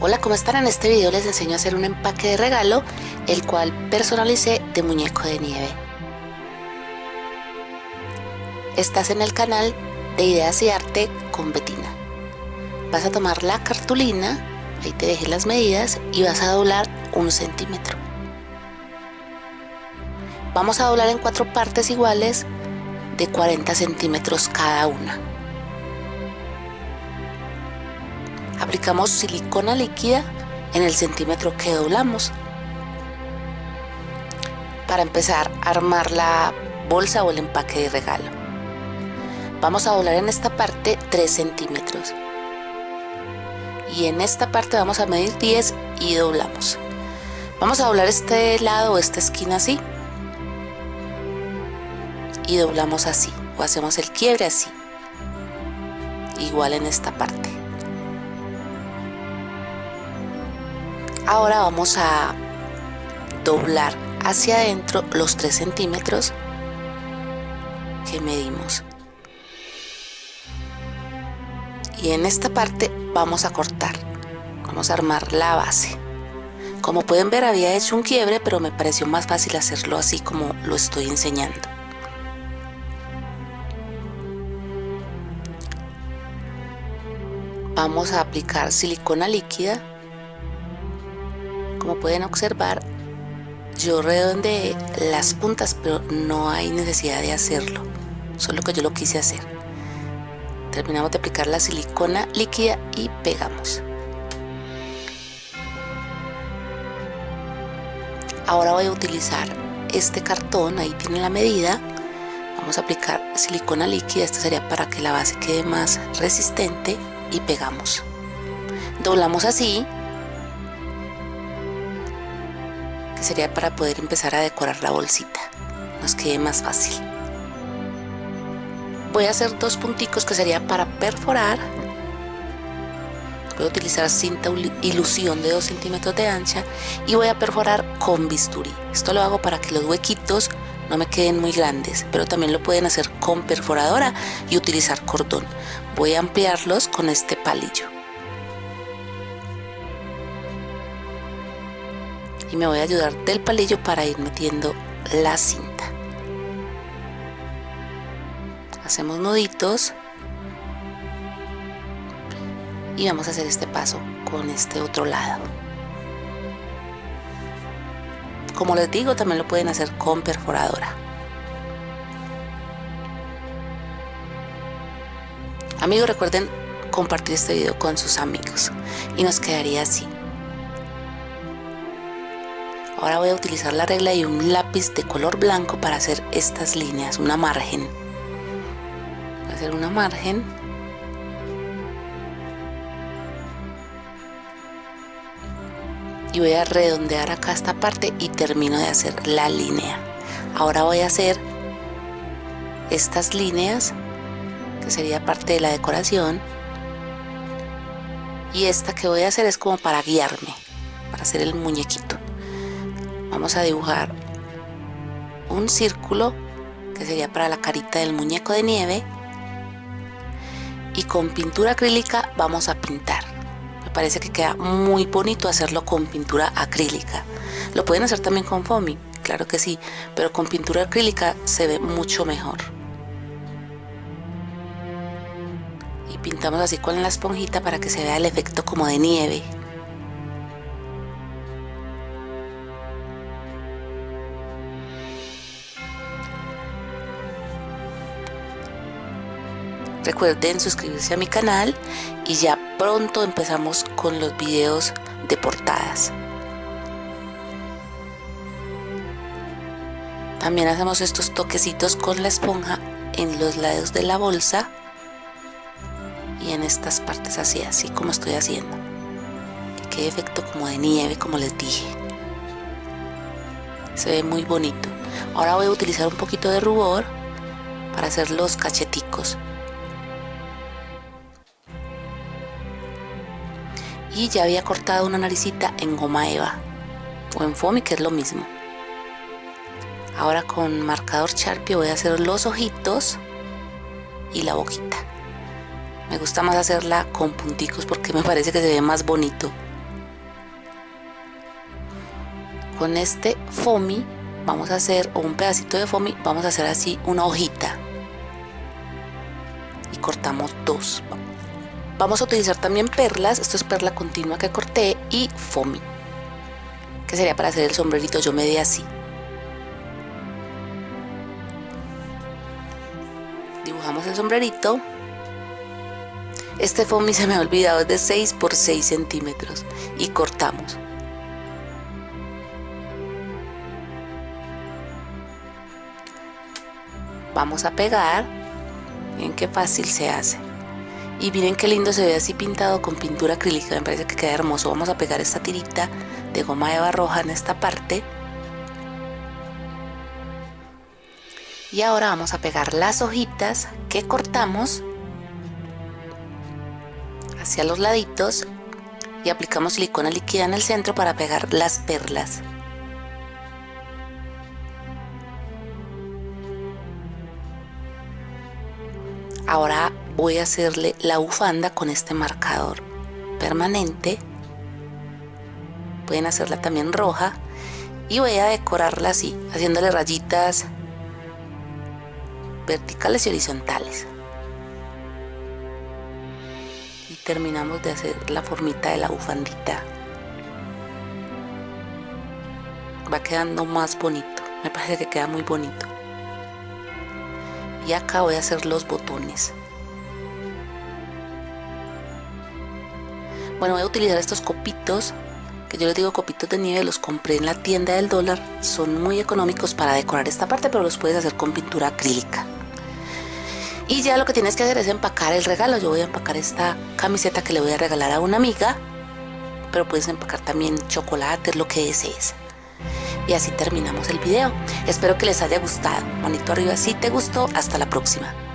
Hola, ¿cómo están? En este video les enseño a hacer un empaque de regalo, el cual personalicé de muñeco de nieve. Estás en el canal de Ideas y Arte con Betina. Vas a tomar la cartulina, ahí te dejé las medidas, y vas a doblar un centímetro. Vamos a doblar en cuatro partes iguales de 40 centímetros cada una. Aplicamos silicona líquida en el centímetro que doblamos. Para empezar a armar la bolsa o el empaque de regalo. Vamos a doblar en esta parte 3 centímetros. Y en esta parte vamos a medir 10 y doblamos. Vamos a doblar este lado o esta esquina así. Y doblamos así. O hacemos el quiebre así. Igual en esta parte. Ahora vamos a doblar hacia adentro los 3 centímetros que medimos. Y en esta parte vamos a cortar. Vamos a armar la base. Como pueden ver había hecho un quiebre, pero me pareció más fácil hacerlo así como lo estoy enseñando. Vamos a aplicar silicona líquida como pueden observar yo redondeé las puntas pero no hay necesidad de hacerlo. Solo que yo lo quise hacer. Terminamos de aplicar la silicona líquida y pegamos. Ahora voy a utilizar este cartón ahí tiene la medida. Vamos a aplicar silicona líquida esto sería para que la base quede más resistente y pegamos. Doblamos así que sería para poder empezar a decorar la bolsita. Nos quede más fácil. Voy a hacer dos punticos que sería para perforar. Voy a utilizar cinta ilusión de 2 centímetros de ancha y voy a perforar con bisturí. Esto lo hago para que los huequitos no me queden muy grandes pero también lo pueden hacer con perforadora y utilizar cordón. Voy a ampliarlos con este palillo y me voy a ayudar del palillo para ir metiendo la cinta. Hacemos nuditos y vamos a hacer este paso con este otro lado. Como les digo también lo pueden hacer con perforadora. Amigos recuerden compartir este video con sus amigos y nos quedaría así Ahora voy a utilizar la regla y un lápiz de color blanco para hacer estas líneas, una margen. Voy a hacer una margen. Y voy a redondear acá esta parte y termino de hacer la línea. Ahora voy a hacer estas líneas, que sería parte de la decoración. Y esta que voy a hacer es como para guiarme, para hacer el muñequito vamos a dibujar un círculo que sería para la carita del muñeco de nieve. Y con pintura acrílica vamos a pintar. Me parece que queda muy bonito hacerlo con pintura acrílica. Lo pueden hacer también con foamy claro que sí pero con pintura acrílica se ve mucho mejor. Y pintamos así con la esponjita para que se vea el efecto como de nieve Recuerden suscribirse a mi canal y ya pronto empezamos con los videos de portadas. También hacemos estos toquecitos con la esponja en los lados de la bolsa y en estas partes así, así como estoy haciendo. Que efecto como de nieve, como les dije. Se ve muy bonito. Ahora voy a utilizar un poquito de rubor para hacer los cacheticos. ya había cortado una naricita en goma eva o en foamy que es lo mismo. Ahora con marcador Sharpie voy a hacer los ojitos y la boquita. Me gusta más hacerla con punticos porque me parece que se ve más bonito. Con este foamy vamos a hacer o un pedacito de foamy vamos a hacer así una hojita. Y cortamos dos vamos a utilizar también perlas. Esto es perla continua que corté y foamy que sería para hacer el sombrerito. Yo me di así. Dibujamos el sombrerito. Este foamy se me ha olvidado es de 6 por 6 centímetros. Y cortamos. Vamos a pegar. Miren qué fácil se hace y miren qué lindo se ve así pintado con pintura acrílica me parece que queda hermoso. Vamos a pegar esta tirita de goma eva roja en esta parte. Y ahora vamos a pegar las hojitas que cortamos hacia los laditos y aplicamos silicona líquida en el centro para pegar las perlas ahora voy a hacerle la bufanda con este marcador permanente. Pueden hacerla también roja. Y voy a decorarla así haciéndole rayitas verticales y horizontales. Y terminamos de hacer la formita de la bufandita. Va quedando más bonito. Me parece que queda muy bonito y acá voy a hacer los botones. Bueno voy a utilizar estos copitos que yo les digo copitos de nieve los compré en la tienda del dólar. Son muy económicos para decorar esta parte pero los puedes hacer con pintura acrílica. Y ya lo que tienes que hacer es empacar el regalo. Yo voy a empacar esta camiseta que le voy a regalar a una amiga pero puedes empacar también chocolate lo que desees y así terminamos el video. Espero que les haya gustado. Manito arriba si te gustó. Hasta la próxima.